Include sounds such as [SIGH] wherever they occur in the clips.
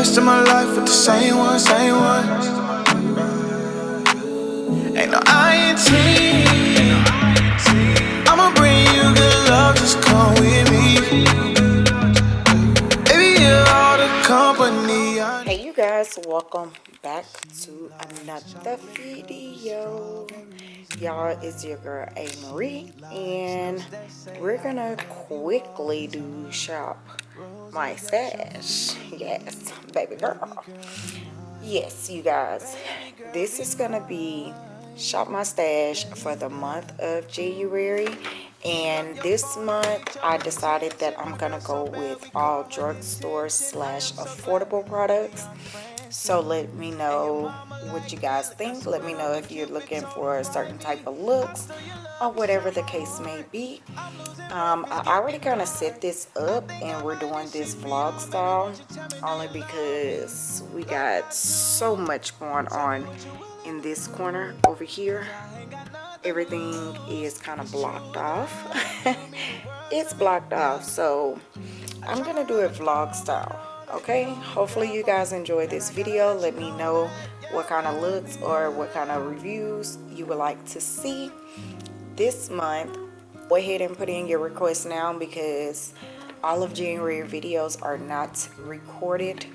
rest of my life with the same one, same one. Ain't no. I'ma bring you good love, just come with me. Baby, you're all the company I Hey you guys, welcome back to another video. Y'all, it's your girl A. Marie, and we're gonna quickly do shop my stash. Yes, baby girl. Yes, you guys, this is gonna be shop my stash for the month of January and this month I decided that I'm gonna go with all drugstore slash affordable products so let me know what you guys think. Let me know if you're looking for a certain type of looks or whatever the case may be. Um, I already kind of set this up and we're doing this vlog style only because we got so much going on in this corner over here. Everything is kind of blocked off. [LAUGHS] It's blocked off so I'm gonna do a vlog style okay hopefully you guys enjoyed this video. Let me know what kind of looks or what kind of reviews you would like to see. This month go ahead and put in your request now because all of January videos are not recorded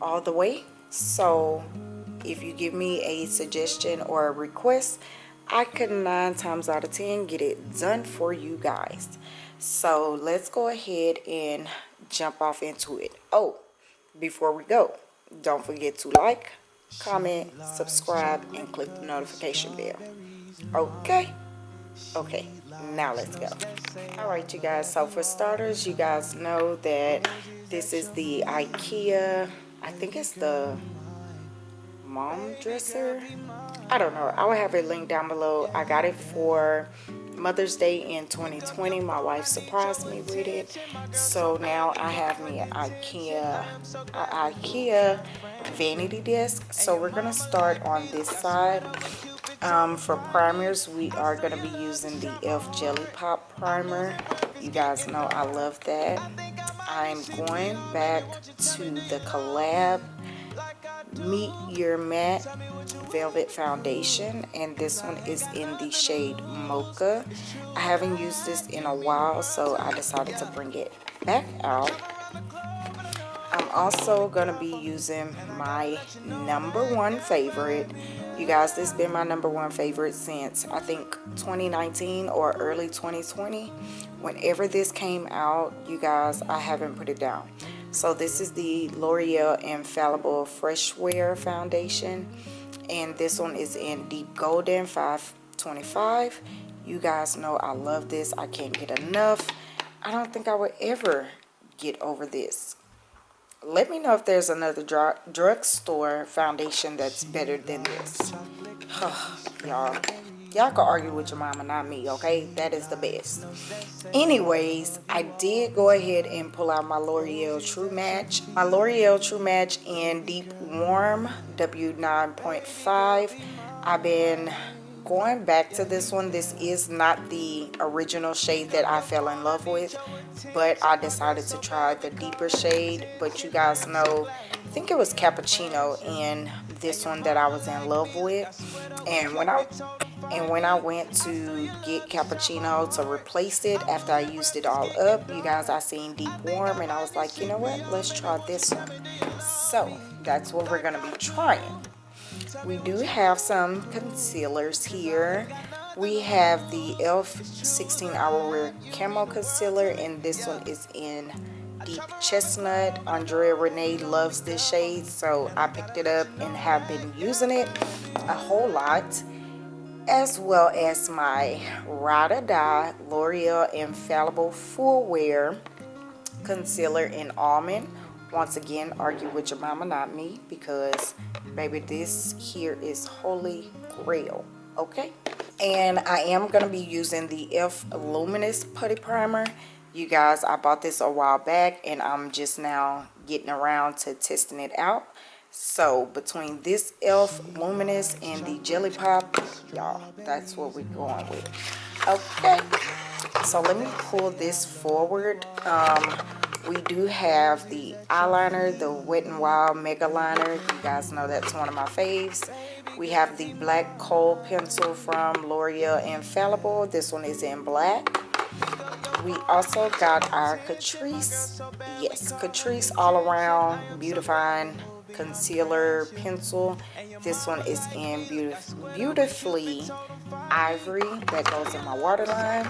all the way. So if you give me a suggestion or a request I could nine times out of ten get it done for you guys. So let's go ahead and jump off into it. Oh before we go don't forget to like comment subscribe and click the notification bell. Okay? Okay now let's go. All right you guys so for starters you guys know that this is the ikea i think it's the Malm dresser? I don't know i will have a link down below. I got it for Mother's Day in 2020. My wife surprised me with it. So now I have me an IKEA, IKEA vanity desk. So we're going to start on this side. Um, for primers, we are going to be using the e.l.f. Jelly Pop Primer. You guys know I love that. I'm going back to the collab Meet Your Matte Velvet Foundation and this one is in the shade Mocha. I haven't used this in a while so I decided to bring it back out. I'm also going to be using my number one favorite. You guys, this has been my number one favorite since I think 2019 or early 2020. Whenever this came out, you guys, I haven't put it down. So this is the L'Oreal Infallible Fresh Wear Foundation. And this one is in Deep Golden 525. You guys know I love this. I can't get enough. I don't think I would ever get over this. Let me know if there's another drug drugstore foundation that's better than this. [SIGHS] Y'all y'all can argue with your mama not me okay? That is the best. Anyways i did go ahead and pull out my l'oreal true match. My l'oreal true match in deep warm w9.5 i've been going back to this one. This is not the original shade that i fell in love with but i decided to try the deeper shade. But you guys know i think it was cappuccino in this one that i was in love with. And when i and when I went to get cappuccino to replace it after I used it all up you guys I seen deep warm and I was like you know what? Let's try this one. So that's what we're gonna be trying. We do have some concealers here. We have the e.l.f. 16 hour wear camo concealer and this one is in deep chestnut. Andrea renee loves this shade so i picked it up and have been using it a whole lot as well as my Ride or Die L'Oreal Infallible Full Wear Concealer in Almond. Once again, argue with your mama, not me, because baby, this here is holy grail, okay? And I am going to be using the e.l.f. Luminous Putty Primer. You guys, I bought this a while back, and I'm just now getting around to testing it out. So between this e.l.f. Luminous and the Jelly Pop, y'all, that's what we're going with. Okay, so let me pull this forward. Um, we do have the eyeliner the wet n wild mega liner you guys know that's one of my faves we have the black kohl pencil from l'oreal infallible this one is in black we also got our catrice yes catrice all around beautifying concealer pencil. This one is in beautif beautifully ivory. That goes in my waterline.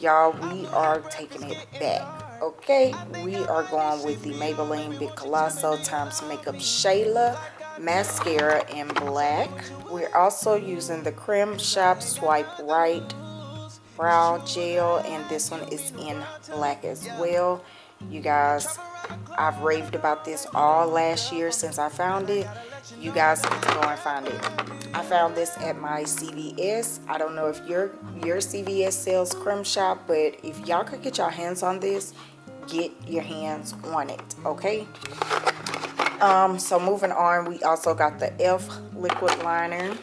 Y'all we are taking it back okay? We are going with the maybelline big colossal times makeup shayla mascara in black. We're also using the creme shop swipe right brow gel and this one is in black as well. You guys i've raved about this all last year since i found it. You guys need to go and find it. I found this at my cvs i don't know if your your cvs sells creme shop but if y'all could get your hands on this get your hands on it okay? Um so moving on we also got the elf liquid liner.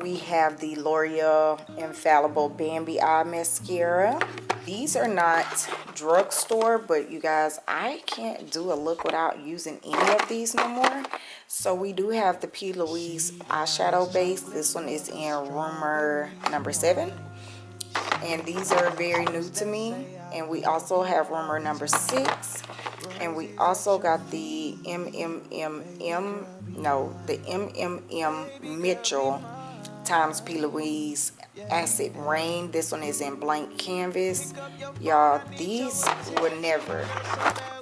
We have the l'oreal infallible bambi eye mascara these are not drugstore but you guys i can't do a look without using any of these no more. So we do have the p. Louise eyeshadow base. This one is in rumor number seven. And these are very new to me. And we also have rumor number six. And we also got the mmm no the mmm mitchell times p. Louise acid rain. This one is in blank canvas. Y'all these would never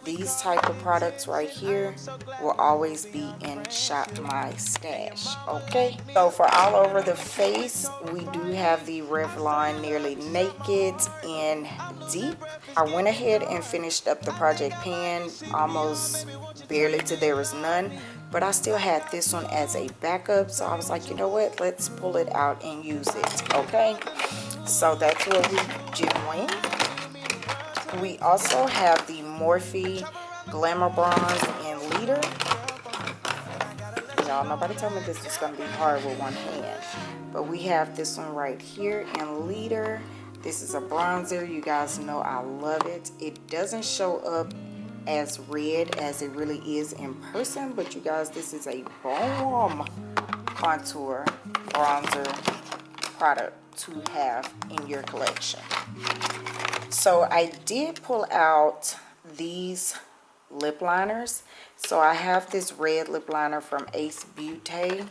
these type of products right here will always be in shop my stash okay? So for all over the face we do have the revlon nearly naked in deep. I went ahead and finished up the project pan almost barely to there was none but I still had this one as a backup so I was like you know what? Let's pull it out and use it okay? So that's what we're doing. We also have the Morphe Glamour Bronze in Leader. Y'all nobody told me this was gonna be hard with one hand but we have this one right here in Leader. This is a bronzer. You guys know I love it. It doesn't show up as red as it really is in person but you guys this is a bomb contour bronzer product to have in your collection. So I did pull out these lip liners. So I have this red lip liner from Ace Beauty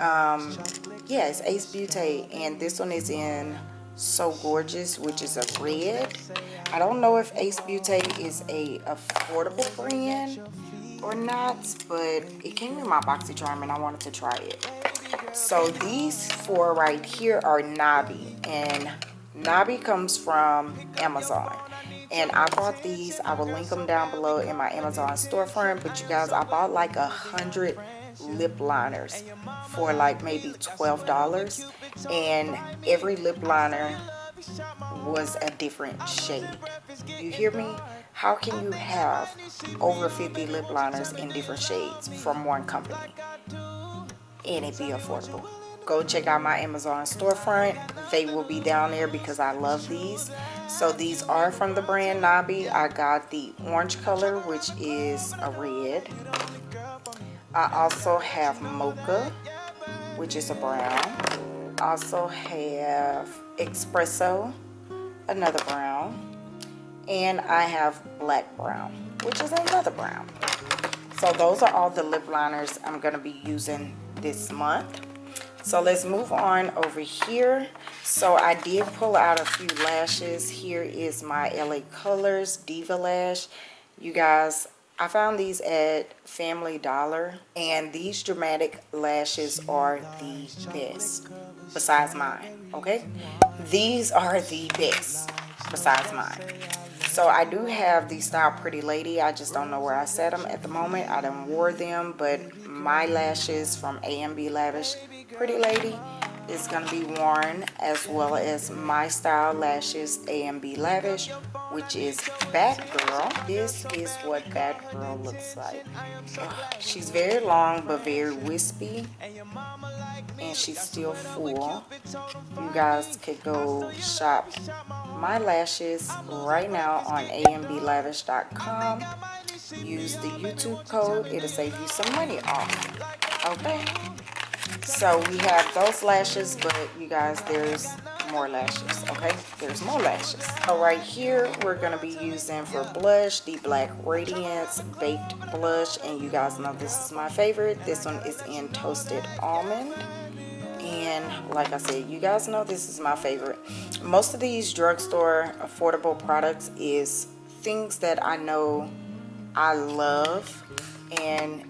um yes Ace Beauty and this one is in so gorgeous which is a red. I don't know if ace beauty is a affordable brand or not but it came in my boxycharm and i wanted to try it. So these four right here are nabi and nabi comes from amazon. And i bought these i will link them down below in my amazon storefront but you guys i bought like a hundred lip liners for like maybe $12 and every lip liner was a different shade. You hear me? How can you have over 50 lip liners in different shades from one company and it be affordable? Go check out my Amazon storefront. They will be down there because I love these. So these are from the brand Nabi. I got the orange color, which is a red. I also have mocha, which is a brown. Also have espresso, another brown. And I have black brown, which is another brown. So those are all the lip liners I'm going to be using this month. So let's move on over here. So I did pull out a few lashes. Here is my LA Colors Diva Lash. You guys, I found these at Family Dollar and these dramatic lashes are the best besides mine, okay? These are the best besides mine. So I do have the style Pretty Lady. I just don't know where I set them at the moment. I don't wore them, but my lashes from A&B Lavish Pretty Lady is going to be worn as well as My Style Lashes A&B Lavish, which is Bad Girl. This is what Bad Girl looks like. She's very long but very wispy and she's still full. You guys could go shop my lashes right now on amblavish.com. Use the YouTube code. It'll save you some money off. Okay? So we have those lashes but you guys there's more lashes okay? There's more lashes. So right here we're going to be using for blush the black radiance baked blush and you guys know this is my favorite. This one is in toasted almond and like I said you guys know this is my favorite. Most of these drugstore affordable products is things that I know I love and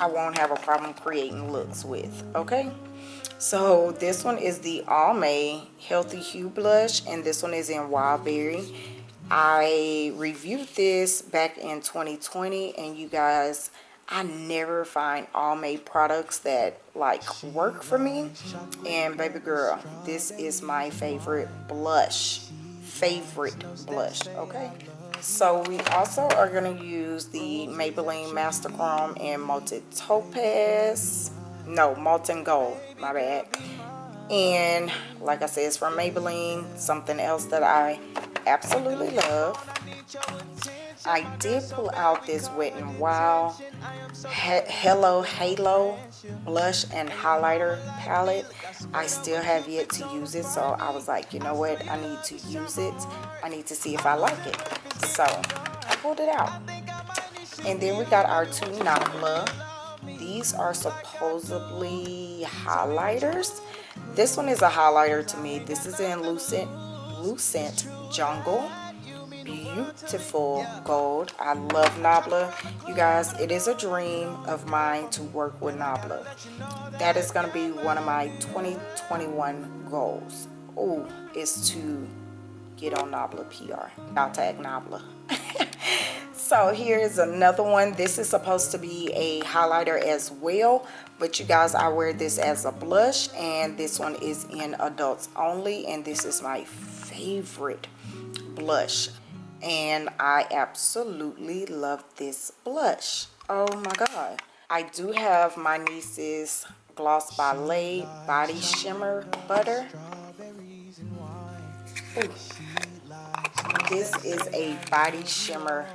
I won't have a problem creating mm-hmm. looks with okay? So this one is the Almay Healthy Hue Blush and this one is in Wild Berry I reviewed this back in 2020 and you guys I never find Almay products that like work for me. And baby girl this is my favorite blush favorite blush okay so we also are going to use the Maybelline Master Chrome and Molten Topaz. No, Molten Gold, my bad. And like I said, it's from Maybelline. Something else that I absolutely love. I did pull out this Wet n Wild Hello Halo blush and highlighter palette. I still have yet to use it, so I was like, you know what? I need to use it. I need to see if I like it. So I pulled it out. And then we got our two Nabla. These are supposedly highlighters. This one is a highlighter to me. This is in Lucent, Lucent Jungle beautiful gold. I love nabla. You guys it is a dream of mine to work with nabla. That is going to be one of my 2021 goals. Oh is to get on nabla pr i'll tag nabla. [LAUGHS] So here's another one. This is supposed to be a highlighter as well but you guys i wear this as a blush and this one is in adults only and this is my favorite blush and I absolutely love this blush. Oh my god. I do have my niece's Gloss by Lay Body Shimmer Butter. Ooh. This is a body shimmer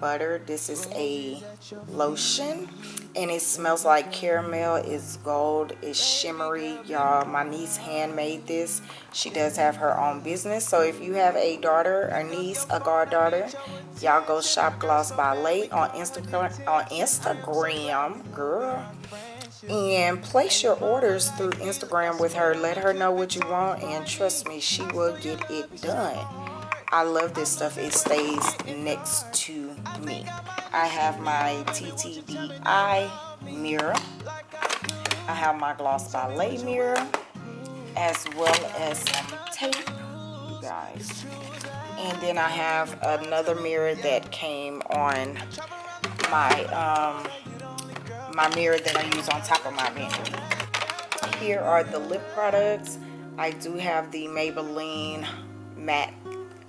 butter. This is a lotion and it smells like caramel it's gold it's shimmery. Y'all my niece handmade this. She does have her own business. So if you have a daughter or niece a goddaughter y'all go shop gloss by late on instagram on instagram girl and place your orders through instagram with her. Let her know what you want and trust me she will get it done I love this stuff. It stays next to me. I have my TTDeye mirror. I have my Gloss Ballet mirror as well as some tape, you guys. And then I have another mirror that came on my um, my mirror that I use on top of my vanity. Here are the lip products. I do have the Maybelline matte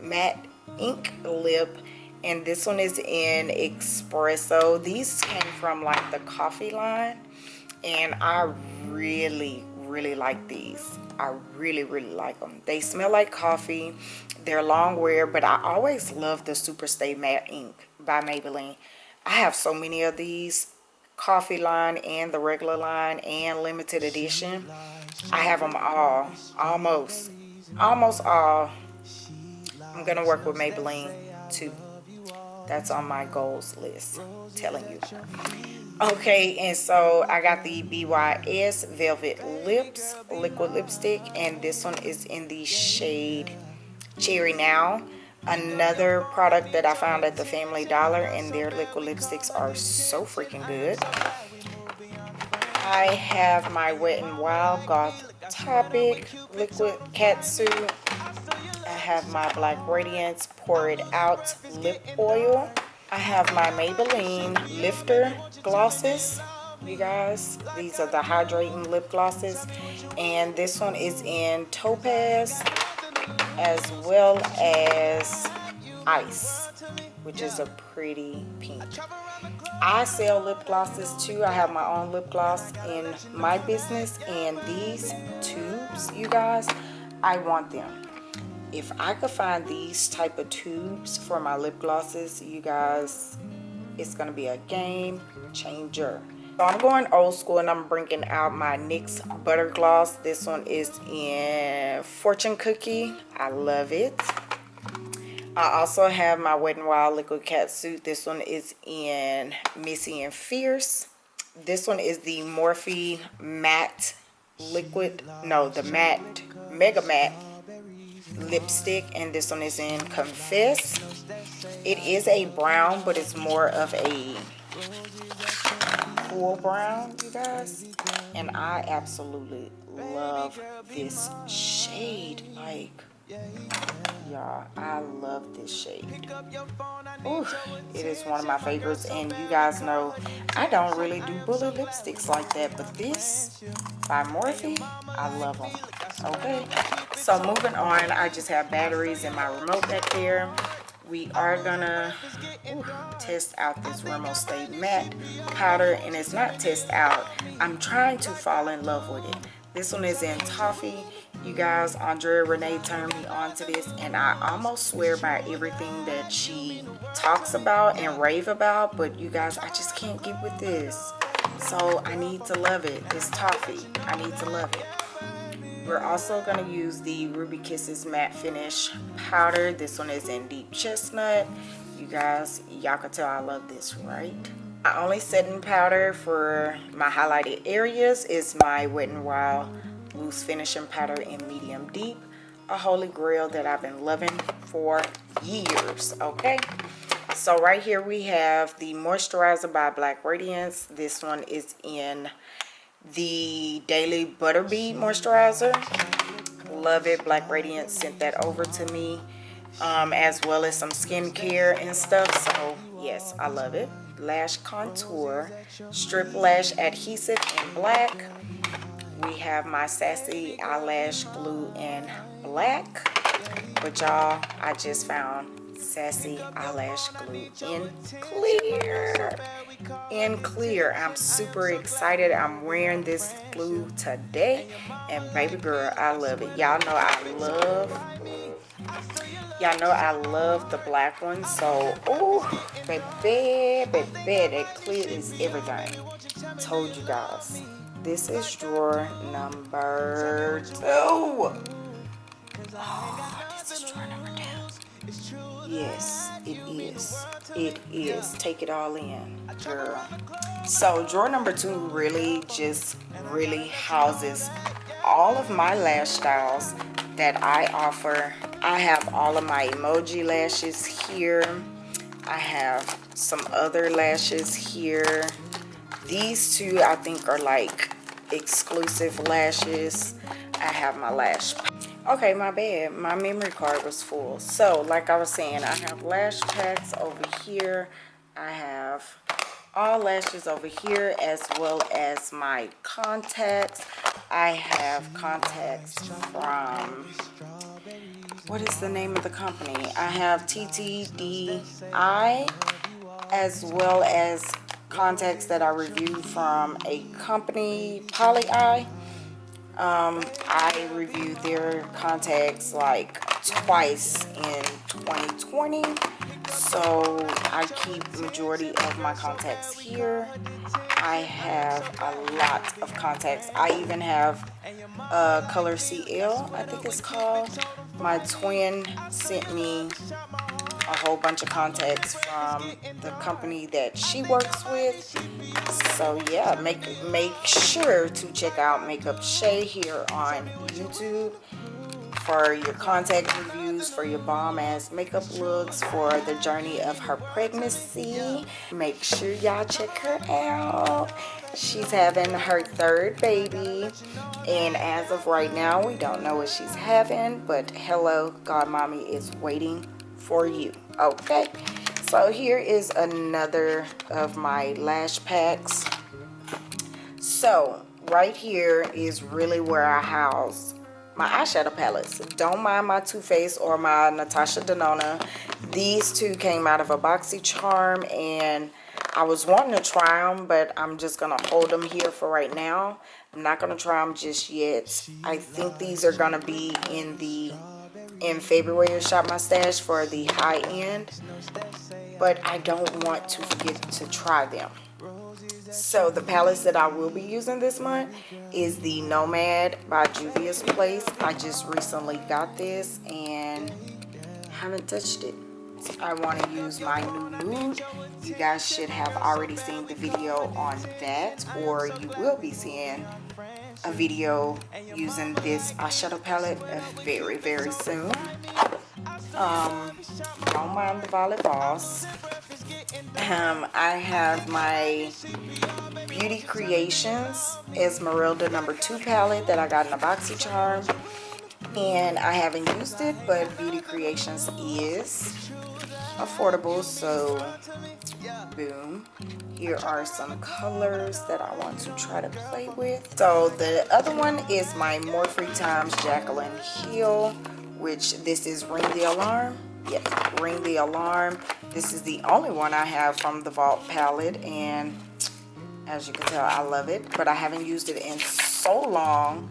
matte ink lip and this one is in espresso these came from like the coffee line and i really really like these. I really really like them they smell like coffee. They're long wear but i always love the super stay matte ink by maybelline. I have so many of these coffee line and the regular line and limited edition. I have them all almost almost all I'm going to work with Maybelline too. That's on my goals list, telling you. Okay, and so I got the BYS Velvet Lips Liquid Lipstick, and this one is in the shade Cherry Now. Another product that I found at the Family Dollar, and their liquid lipsticks are so freaking good. I have my Wet n Wild Goth Topic Liquid Catsuit have my Black Radiance Pour It Out Lip Oil. I have my Maybelline Lifter Glosses. you guys these are the hydrating lip glosses. And this one is in topaz as well as ice which is a pretty pink. I sell lip glosses too. I have my own lip gloss in my business. And these tubes you guys I want them if I could find these type of tubes for my lip glosses you guys it's gonna be a game changer. So I'm going old school and I'm bringing out my NYX butter gloss. This one is in fortune cookie. I love it. I also have my Wet n Wild liquid cat suit. This one is in Missy and Fierce. This one is the Morphe matte liquid no the matte mega matte lipstick and this one is in confess. It is a brown but it's more of a cool brown you guys. And i absolutely love this shade. Like y'all i love this shade Ooh, it is one of my favorites and you guys know i don't really do bullet lipsticks like that but this by morphe i love them okay. so moving on i just have batteries in my remote back there. We are gonna ooh, test out this Rimmel Stay Matte powder and it's not test out. I'm trying to fall in love with it. This one is in toffee you guys Andrea Renee turned me on to this and I almost swear by everything that she talks about and rave about but you guys I just can't get with this so I need to love it it's toffee I need to love it we're also going to use the Ruby Kisses Matte Finish Powder. This one is in Deep Chestnut. You guys, y'all can tell I love this, right? My only setting powder for my highlighted areas is my Wet n Wild Loose Finishing Powder in Medium Deep. A holy grail that I've been loving for years, okay? So right here we have the Moisturizer by Black Radiance. This one is in the Daily Butter Bead Moisturizer. Love it. Black Radiance sent that over to me. Um, as well as some skincare and stuff. So, yes, I love it. Lash Couture. Strip Lash Adhesive in black. We have my Sassy Eyelash Glue in black. But y'all, I just found Sassy Eyelash Glue in clear. In clear. I'm super excited. I'm wearing this glue today. And baby girl, I love it. Y'all know I love y'all know I love the black one so oh baby baby that clear is everything. Told you guys. This is drawer number two. Oh, this is drawer number two yes it is it is take it all in girl so drawer number two really just really houses all of my lash styles that I offer. I have all of my emoji lashes here. I have some other lashes here. These two I think are like exclusive lashes. I have my lash. Okay, my bad. My memory card was full. So, like I was saying, I have lash packs over here. I have all lashes over here as well as my contacts i have contacts from what is the name of the company i have TTDeye as well as contacts that i reviewed from a company poly eye um, i reviewed their contacts like twice in 2020 so I keep the majority of my contacts here. I have a lot of contacts. I even have a color CL I think it's called. My twin sent me a whole bunch of contacts from the company that she works with so yeah make make sure to check out makeup shay here on youtube for your contact reviews, for your bomb ass makeup looks, for the journey of her pregnancy. Make sure y'all check her out. She's having her third baby. And as of right now, we don't know what she's having. But hello, God Mommy is waiting for you. Okay. So here is another of my lash packs. so right here is really where i house my eyeshadow palettes don't mind my Too Faced or my Natasha Denona these two came out of a boxy charm and I was wanting to try them but I'm just gonna hold them here for right now I'm not gonna try them just yet I think these are gonna be in the in February shop my stash for the high end but I don't want to forget to try them so the palettes that I will be using this month is the Nomad by Juvia's Place. I just recently got this and haven't touched it. I want to use my new nude. You guys should have already seen the video on that or you will be seeing a video using this eyeshadow palette very, very soon. Um, don't mind the Violet. Um, I have my Beauty Creations Esmeralda number two palette that I got in a boxy charm. And I haven't used it, but Beauty Creations is affordable, so boom. Here are some colors that I want to try to play with. So the other one is my Morphe Times Jaclyn Hill, which this is Ring the Alarm yes ring the alarm this is the only one i have from the vault palette and as you can tell i love it but i haven't used it in so long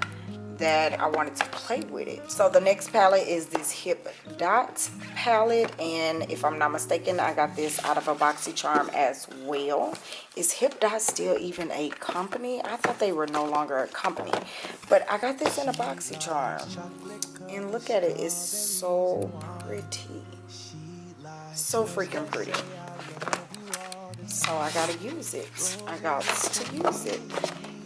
that I wanted to play with it. So the next palette is this Hip Dot palette and if I'm not mistaken I got this out of a boxy charm as well. Is Hip Dot still even a company? I thought they were no longer a company but I got this in a boxy charm and look at it it's so pretty so freaking pretty so I gotta use it I got to use it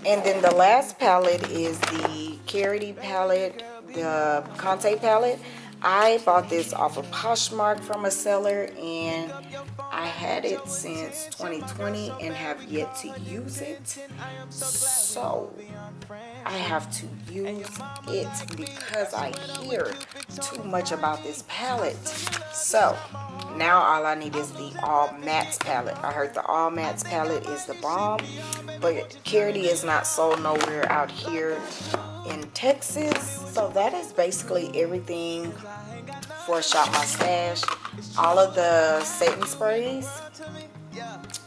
and then the last palette is the Carity palette the Conte palette. I bought this off of Poshmark from a seller and I had it since 2020 and have yet to use it. So I have to use it because I hear too much about this palette. So now all I need is the all mattes palette. I heard the all mattes palette is the bomb but Carity is not sold nowhere out here in Texas. So that is basically everything for Shop My Stash all of the setting sprays.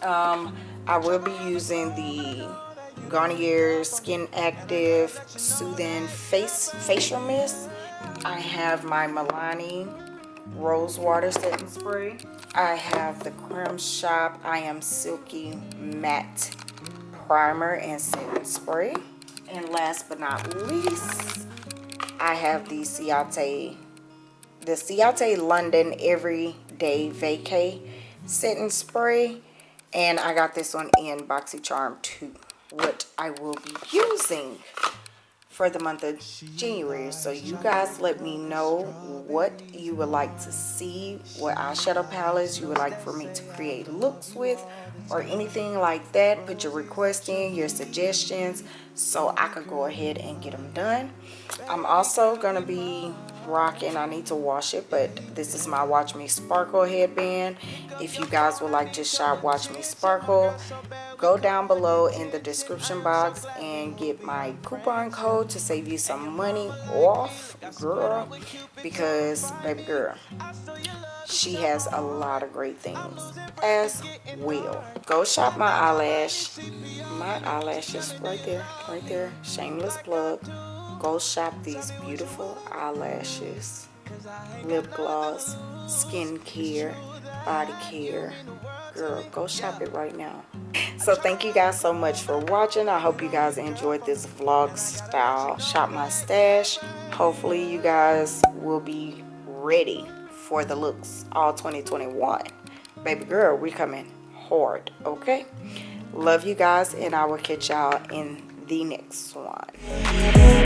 Um, I will be using the Garnier Skin Active Soothing Face Facial Mist. I have my Milani Rose Water Setting Spray. I have the Creme Shop I Am Silky Matte Primer and Setting Spray and last but not least I have the Ciate the Ciate London Everyday Vacay Setting Spray. And I got this one in Boxy Charm too what I will be using for the month of January. So you guys let me know what you would like to see, what eyeshadow palettes you would like for me to create looks with or anything like that. Put your request in, your suggestions so I could go ahead and get them done. I'm also going to be rocking i need to wash it but this is my watch me sparkle headband. If you guys would like to shop watch me sparkle go down below in the description box and get my coupon code to save you some money off girl because baby girl she has a lot of great things as well. Go shop my eyelash. My eyelashes right there right there. Shameless plug go shop these beautiful eyelashes lip gloss skincare body care. Girl go shop it right now. So thank you guys so much for watching. I hope you guys enjoyed this vlog style. Shop my stash. Hopefully you guys will be ready for the looks all 2021 baby girl we coming hard okay? Love you guys and i will catch y'all in the next one.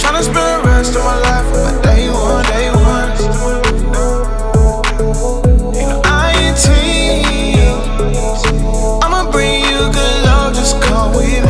Tryna spend the rest of my life with my day one, day one. Ain't no INT. I'ma bring you good love, just come with